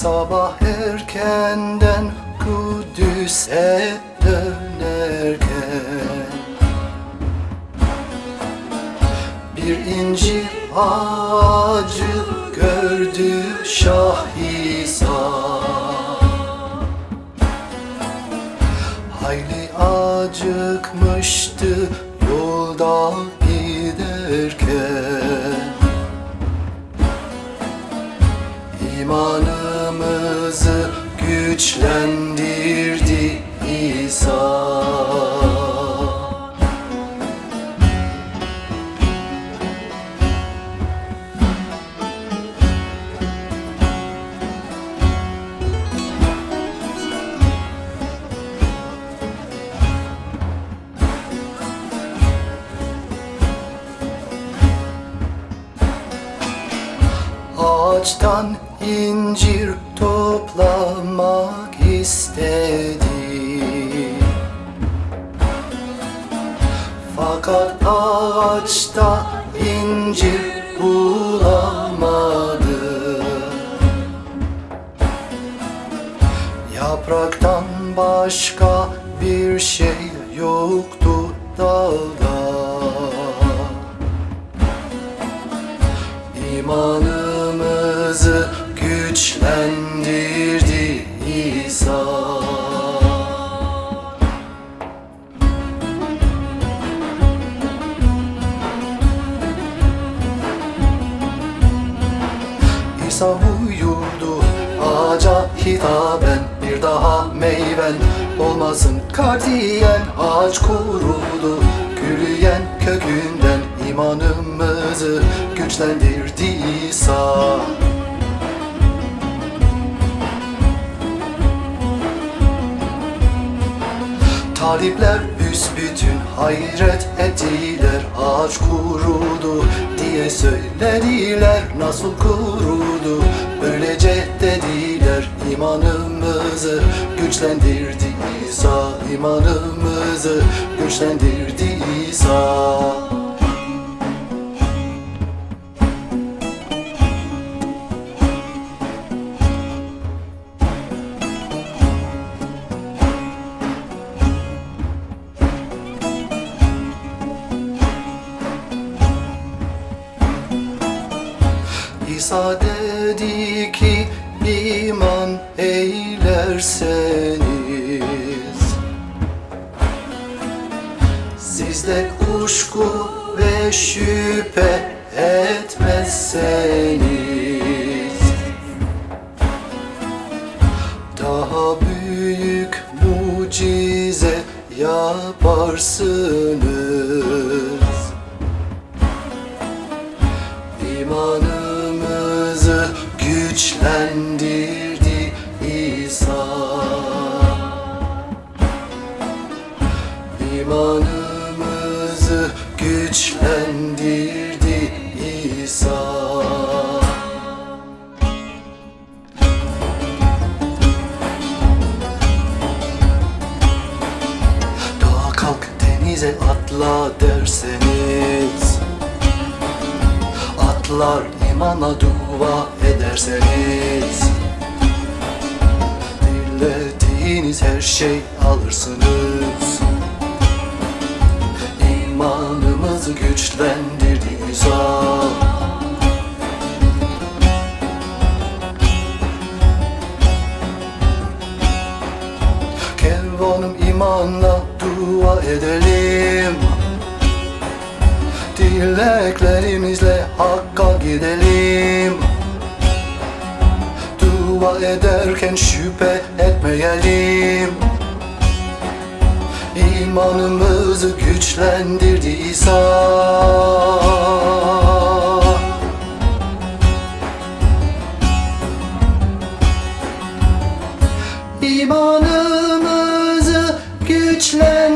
Sabah erkenden Kudüs'e dönerken Bir incir ağacı gördü Şah İsa Hayli acıkmıştı yolda giderken İmanımızı güçlendirdi İsa. Ağaçtan incir toplamak istedi. Fakat ağaçta incir bulamadı. Yapraktan başka bir şey yoktu dalda. İmanımızı güçlendirdi İsa İsa uyurdu ağaca hitaben Bir daha meyven olmasın. Katiyen Ağaç kurudu gürüyen kökünden imanımızı güçlendirdi İsa Talipler büsbütün hayret ettiler Ağaç kurudu diye söylediler Nasıl kurudu? Böylece dediler İmanımızı güçlendirdi İsa İmanımızı güçlendirdi İsa İsa dedi ki iman eylerseniz Sizde kuşku ve şüphe etmezseniz Daha büyük mucize yaparsınız İmanımızı güçlendirdi İsa. Dağa kalk denize atla derseniz Atlar imana dua ederseniz Dilediğiniz her şey alırsınız İmanımızı güçlendirdi İsa Kervanım imanla dua edelim. Dileklerimizle Hakk'a gidelim. Dua ederken şüphe etmeyelim İmanımızı güçlendirdi İsa. İmanımızı güçlendirdi